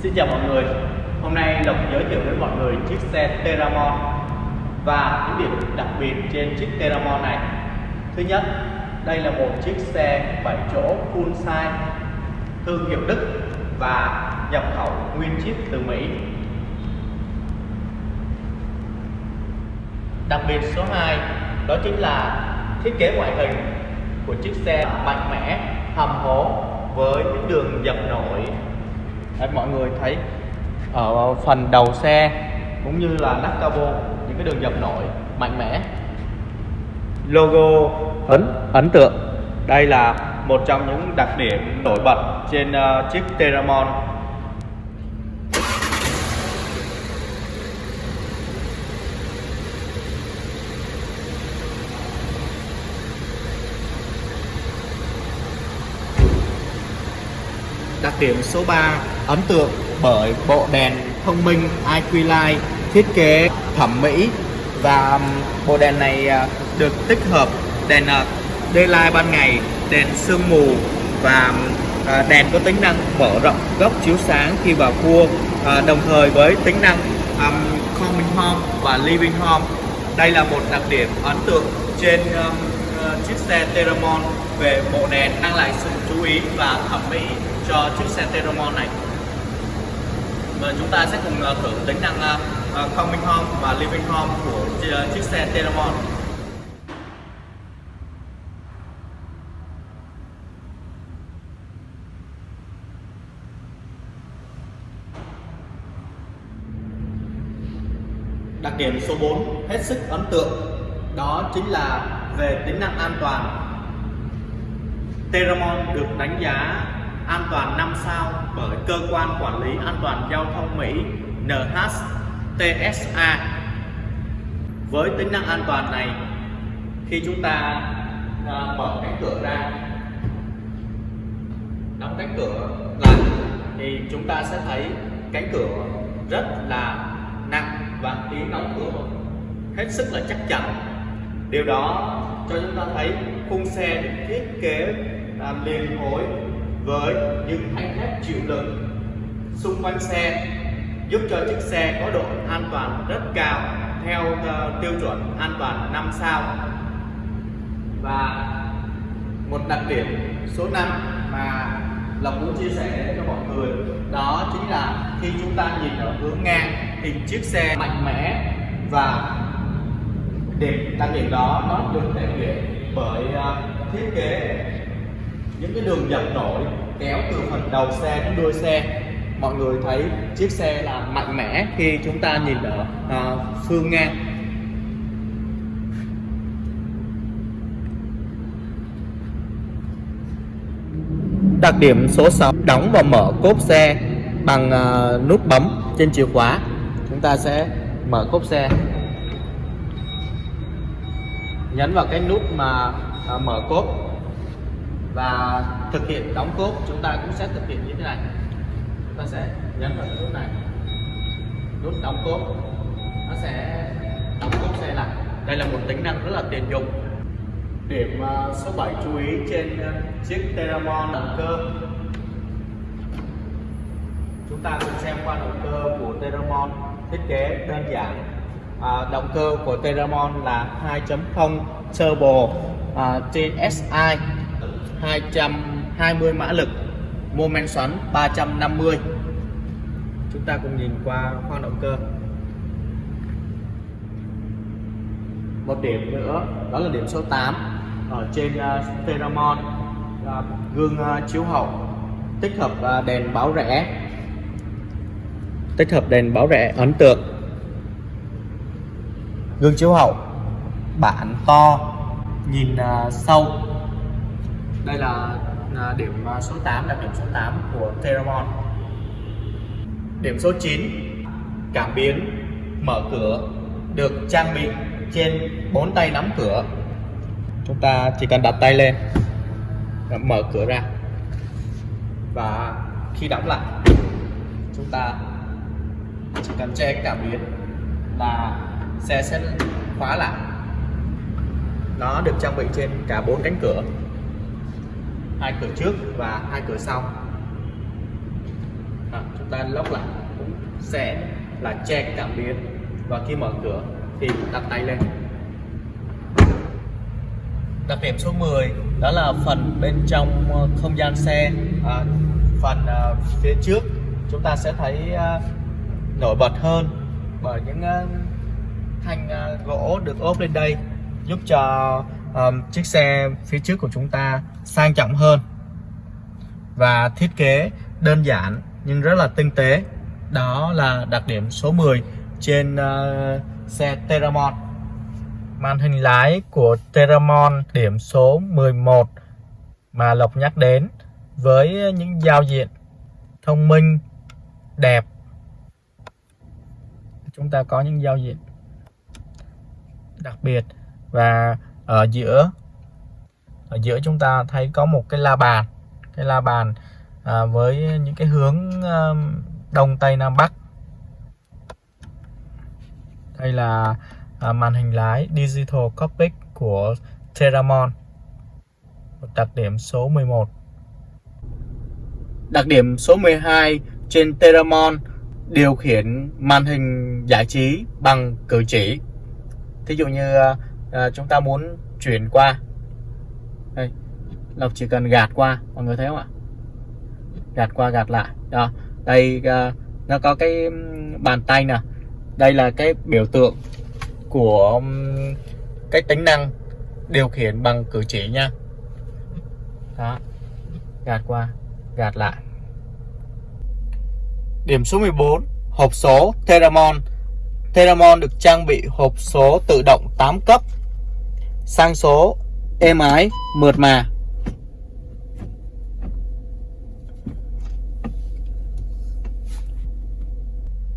Xin chào mọi người. Hôm nay Lộc giới thiệu với mọi người chiếc xe Teramon Và những điểm đặc biệt trên chiếc Teramon này. Thứ nhất, đây là một chiếc xe 7 chỗ full size Thương hiệu Đức và nhập khẩu nguyên chiếc từ Mỹ. Đặc biệt số 2 đó chính là thiết kế ngoại hình của chiếc xe mạnh mẽ, hầm hố với những đường dập nổi. Đấy, mọi người thấy ở phần đầu xe cũng như là nắp cabo những cái đường dập nổi mạnh mẽ. Logo ấn ấn tượng. Đây là một trong những đặc điểm nổi bật trên uh, chiếc Teramon. Đặc điểm số 3 ấn tượng bởi bộ đèn thông minh IQ Light thiết kế thẩm mỹ và bộ đèn này à, được tích hợp đèn à, daylight ban ngày, đèn sương mù và à, đèn có tính năng mở rộng góc chiếu sáng khi vào cua đồng thời với tính năng um, coming home và living home. Đây là một đặc điểm ấn tượng trên um, chiếc xe Teramon về bộ đèn mang lại sự chú ý và thẩm mỹ cho chiếc xe Teramon này và chúng ta sẽ cùng ờ, thử tính năng ờ, Coming Home và Living Home của chiếc xe Teramon Đặc điểm số 4 hết sức ấn tượng, đó chính là về tính năng an toàn. Teramon được đánh giá an toàn 5 sao bởi cơ quan quản lý an toàn giao thông Mỹ NHTSA. Với tính năng an toàn này, khi chúng ta à, mở cánh cửa ra, đóng cánh cửa lại thì chúng ta sẽ thấy cánh cửa rất là nặng và tiếng đóng cửa hết sức là chắc chắn. Điều đó cho chúng ta thấy khung xe được thiết kế à, liền khối với những thanh thép chịu lực xung quanh xe, giúp cho chiếc xe có độ an toàn rất cao theo ờ, tiêu chuẩn an toàn 5 sao. Và một đặc điểm số 5 mà Lộc muốn chia sẻ cho mọi người, đó chính là khi chúng ta nhìn ở hướng ngang thì chiếc xe mạnh mẽ và điểm đặc điểm đó nó được thể hiện bởi ờ, thiết kế những cái đường dập nổi kéo từ phần đầu xe đến đuôi xe. Mọi người thấy chiếc xe là mạnh mẽ khi chúng ta nhìn ở uh, phương ngang Đặc điểm số 6 đóng và mở cốp xe bằng uh, nút bấm trên chìa khóa. Chúng ta sẽ mở cốp xe. Nhấn vào cái nút mà uh, mở cốp và thực hiện đóng cốp chúng ta cũng sẽ thực hiện như thế này. Chúng ta sẽ nhấn vào nút này. Nút đóng cốp. Nó sẽ đóng cốp xe lại. Đây là một tính năng rất là tiện dụng. Điểm số 7 chú ý trên ờ, chiếc Teramon động cơ. Chúng ta cùng xem qua động cơ của Teramon. Thiết kế đơn giản. À, động cơ của Teramon là 2.0 turbo à, TSI 220 mã lực mô men xoắn 350 chúng ta cùng nhìn qua khoang động cơ. Một điểm nữa đó là điểm số 8 ở trên ờ, uh, Teramon uh, ờ, gương uh, chiếu hậu tích hợp uh, đèn báo rẽ. Tích hợp đèn báo rẽ ấn tượng. Gương chiếu hậu bản to nhìn uh, sâu đây là à, điểm à, số 8 đặc điểm số 8 của Theramon điểm số 9 cảm biến, mở cửa, được trang bị trên bốn tay nắm cửa. Chúng ta chỉ cần đặt tay lên mở cửa ra. Và khi đóng lại, chúng ta chỉ cần che cảm biến là xe sẽ khóa lại. Nó được trang bị trên cả bốn cánh cửa hai cửa trước và hai cửa sau. À, chúng ta lóc lại cũng sẽ là che cảm biến. Và khi mở cửa thì đặt tay lên. Đặc điểm số 10 đó là phần bên trong ờ, không gian xe. À, phần à, phía trước chúng ta sẽ thấy à, nổi bật hơn bởi những à, thanh à, gỗ được ốp lên đây giúp cho um, chiếc xe phía trước của chúng ta sang trọng hơn và thiết kế đơn giản nhưng rất là tinh tế. Đó là đặc điểm số 10 trên uh, xe Teramon. Màn hình lái của Teramon điểm số 11 mà Lộc nhắc đến với những giao diện thông minh đẹp. Chúng ta có những giao diện đặc biệt và ở giữa ở giữa chúng ta thấy có một cái la bàn. Cái la bàn à, với những cái hướng à, đông tây nam bắc. Đây là à, màn hình lái digital cockpit của Terramon một đặc điểm số 11 đặc điểm số 12 trên Terramon điều khiển màn hình giải trí bằng cử chỉ. Thí dụ như à, à, chúng ta muốn chuyển qua. Đây Lộc chỉ cần gạt qua mọi người thấy không ạ? Gạt qua gạt lại. Đó đây à, nó có cái bàn tay nè. Đây là cái biểu tượng của cái tính năng điều khiển bằng cử chỉ nha. Đó gạt qua gạt lại. Điểm số 14 hộp số Theramon Theramon được trang bị hộp số tự động 8 cấp sang số êm ái mượt mà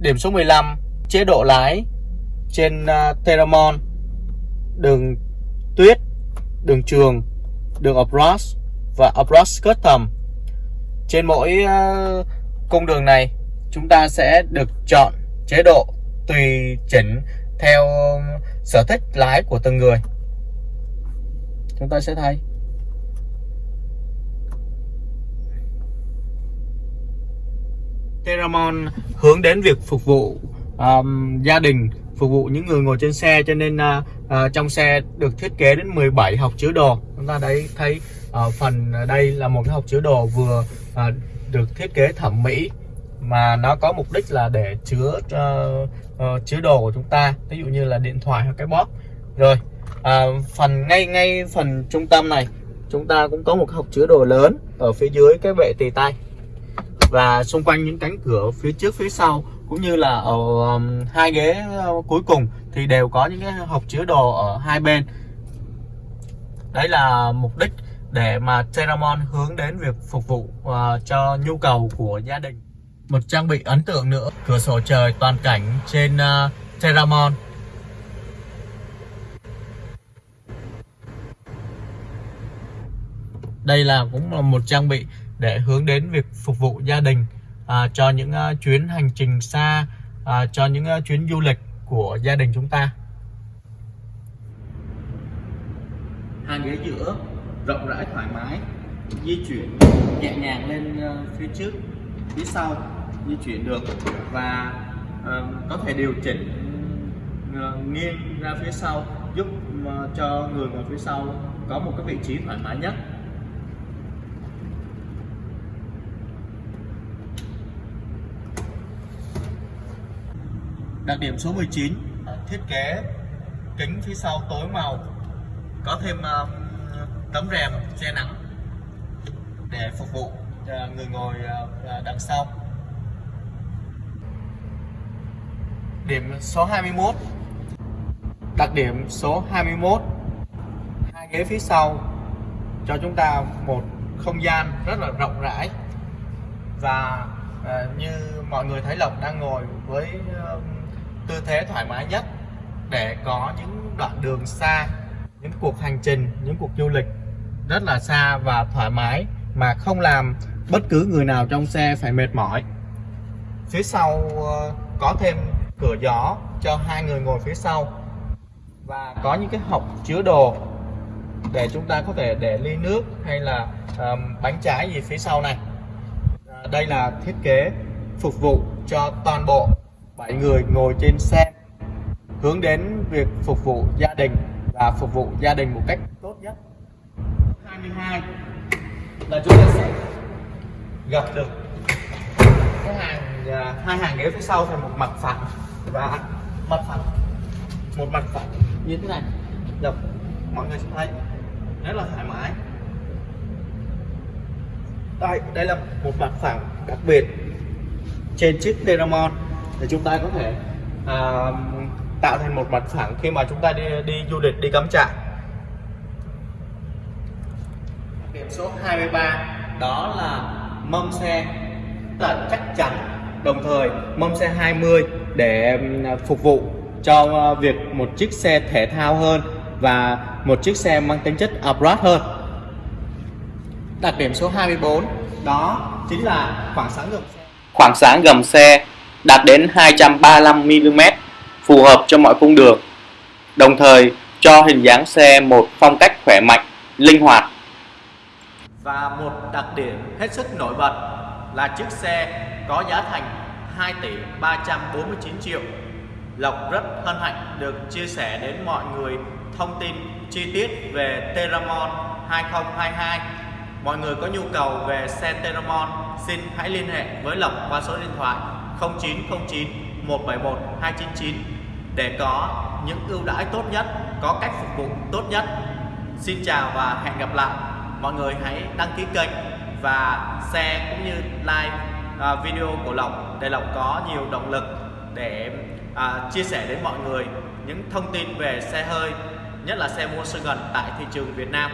Điểm số 15 chế độ lái trên uh, Theramon đường tuyết, đường trường, đường off-road và off-road custom. Trên mỗi uh, cung đường này chúng ta sẽ được chọn chế độ tùy chỉnh theo à, sở thích lái của từng người. Chúng ta sẽ thấy Teramon hướng đến việc phục vụ um, gia đình phục vụ những người ngồi trên xe cho nên uh, uh, trong xe được thiết kế đến 17 học chứa đồ. Chúng ta đấy thấy uh, phần đây là một cái học chứa đồ vừa uh, được thiết kế thẩm mỹ mà nó có mục đích là để chứa uh, uh, chứa đồ của chúng ta. Ví dụ như là điện thoại hoặc cái bóp rồi à, phần ngay ngay phần trung tâm này chúng ta cũng có một hộc chứa đồ lớn ở phía dưới cái bệ tì tay. Và xung quanh những cánh cửa phía trước phía sau cũng như là ở um, hai ghế uh, cuối cùng thì đều có những cái hộp chứa đồ ở hai bên. Đấy là mục đích để mà Teramon hướng đến việc phục vụ uh, cho nhu cầu của gia đình. Một trang bị ấn tượng nữa cửa sổ trời toàn cảnh trên uh, Teramon đây là cũng là một trang bị để hướng đến việc phục vụ gia đình à, cho những uh, chuyến hành trình xa à, cho những uh, chuyến du lịch của gia đình chúng ta. Hàng ghế giữa rộng rãi thoải mái di chuyển nhẹ nhàng lên uh, phía trước phía sau di chuyển được và uh, có thể điều chỉnh uh, nghiêng ra phía sau giúp uh, cho người ngồi phía sau có một cái vị trí thoải mái nhất. Đặc điểm số 19 Thiết kế kính phía sau tối màu, Có thêm ờ, tấm rèm che nắng Để phục vụ người ngồi ờ, ờ, đằng sau. Điểm số 21 Đặc điểm số 21 Hai ghế phía sau Cho chúng ta một không gian rất là rộng rãi Và như mọi người thấy Lộc đang ngồi với tư thế thoải mái nhất để có những đoạn đường xa những cuộc hành trình những cuộc du lịch rất là xa và thoải mái mà không làm bất cứ người nào trong xe phải mệt mỏi. Phía sau ờ, có thêm cửa gió cho hai người ngồi phía sau và có những cái hộc chứa đồ để chúng ta có thể để ly nước hay là um, bánh trái gì phía sau này. À, đây là thiết kế phục vụ cho toàn bộ 7 người ngồi trên xe hướng đến việc phục vụ gia đình và phục vụ gia đình một cách tốt nhất. 22 là chúng ta sẽ gặp được cái hàng à, hai hàng ghế phía sau thành một mặt phẳng và mặt phẳng. Một mặt phẳng. Như thế này. Gặp mọi người sẽ thấy. Rất là thoải mái. Đây đây là một mặt phẳng đặc biệt trên chiếc Teramon để chúng ta có thể à, tạo thành một mặt phẳng khi mà chúng ta đi đi du lịch đi cắm trại. Điểm số 23 đó là mâm xe. Là chắc chắn đồng thời mâm xe 20 để phục vụ cho việc một chiếc xe thể thao hơn và một chiếc xe mang tính chất off-road hơn. Đặc điểm số 24 đó chính là khoảng sáng gầm xe. Khoảng sáng gầm xe đạt đến 235mm phù hợp cho mọi cung đường, đồng thời cho hình dáng xe một phong cách khỏe mạnh, linh hoạt. Và một đặc điểm hết sức nổi bật là chiếc xe có giá thành 2 tỷ 349 triệu. Lộc rất hân hạnh được chia sẻ đến mọi người thông tin chi tiết về Teramon 2022 Mọi người có nhu cầu về xe Teramon, xin hãy liên hệ với Lộc qua số điện thoại 0909 171 299 để có những ưu đãi tốt nhất, có cách phục vụ tốt nhất. Xin chào và hẹn gặp lại. Mọi người hãy đăng ký kênh và share cũng như like à, video của Lộc để Lộc có nhiều động lực để à, chia sẻ đến mọi người những thông tin về xe hơi, nhất là xe mua sơ gần tại thị trường Việt Nam.